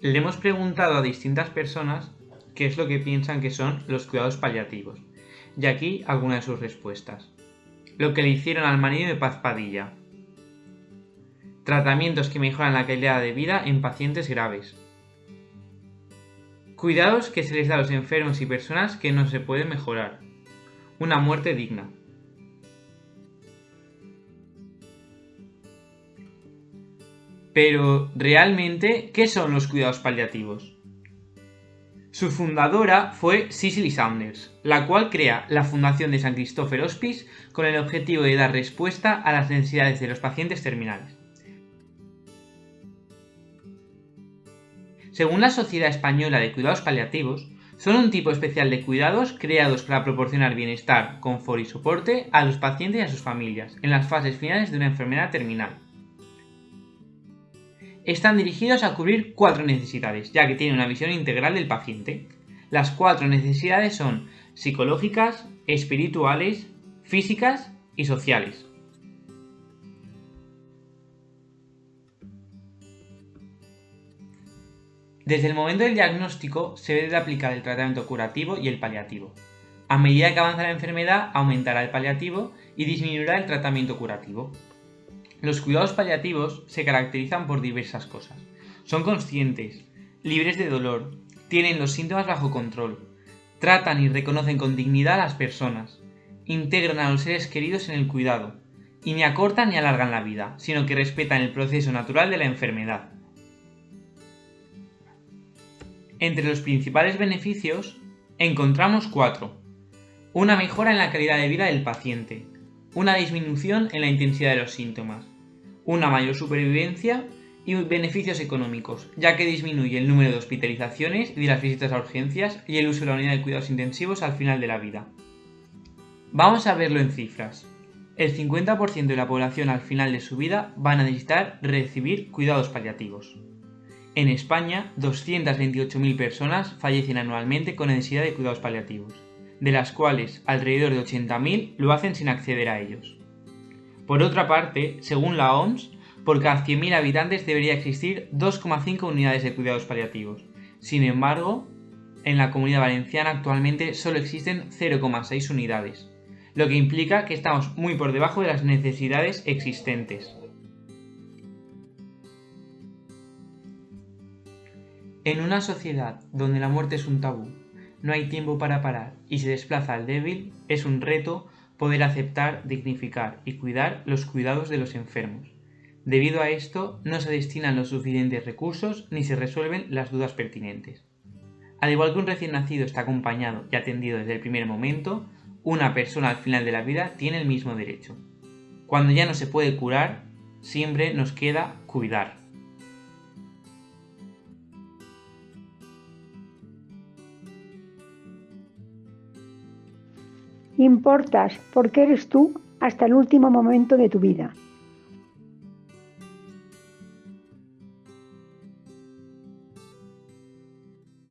Le hemos preguntado a distintas personas qué es lo que piensan que son los cuidados paliativos, y aquí algunas de sus respuestas. Lo que le hicieron al marido de Paz Padilla. Tratamientos que mejoran la calidad de vida en pacientes graves. Cuidados que se les da a los enfermos y personas que no se pueden mejorar. Una muerte digna. Pero, ¿realmente qué son los cuidados paliativos? Su fundadora fue Cicely Saunders, la cual crea la Fundación de San Christopher Hospice con el objetivo de dar respuesta a las necesidades de los pacientes terminales. Según la Sociedad Española de Cuidados Paliativos, son un tipo especial de cuidados creados para proporcionar bienestar, confort y soporte a los pacientes y a sus familias en las fases finales de una enfermedad terminal están dirigidos a cubrir cuatro necesidades, ya que tienen una visión integral del paciente. Las cuatro necesidades son psicológicas, espirituales, físicas y sociales. Desde el momento del diagnóstico se debe aplicar el tratamiento curativo y el paliativo. A medida que avanza la enfermedad aumentará el paliativo y disminuirá el tratamiento curativo. Los cuidados paliativos se caracterizan por diversas cosas. Son conscientes, libres de dolor, tienen los síntomas bajo control, tratan y reconocen con dignidad a las personas, integran a los seres queridos en el cuidado, y ni acortan ni alargan la vida, sino que respetan el proceso natural de la enfermedad. Entre los principales beneficios encontramos cuatro. Una mejora en la calidad de vida del paciente, una disminución en la intensidad de los síntomas, una mayor supervivencia y beneficios económicos, ya que disminuye el número de hospitalizaciones y de las visitas a urgencias y el uso de la unidad de cuidados intensivos al final de la vida. Vamos a verlo en cifras. El 50% de la población al final de su vida van a necesitar recibir cuidados paliativos. En España, 228.000 personas fallecen anualmente con necesidad de cuidados paliativos de las cuales alrededor de 80.000 lo hacen sin acceder a ellos. Por otra parte, según la OMS, por cada 100.000 habitantes debería existir 2,5 unidades de cuidados paliativos. Sin embargo, en la comunidad valenciana actualmente solo existen 0,6 unidades, lo que implica que estamos muy por debajo de las necesidades existentes. En una sociedad donde la muerte es un tabú no hay tiempo para parar y se desplaza al débil, es un reto poder aceptar, dignificar y cuidar los cuidados de los enfermos. Debido a esto, no se destinan los suficientes recursos ni se resuelven las dudas pertinentes. Al igual que un recién nacido está acompañado y atendido desde el primer momento, una persona al final de la vida tiene el mismo derecho. Cuando ya no se puede curar, siempre nos queda cuidar. Importas porque eres tú hasta el último momento de tu vida.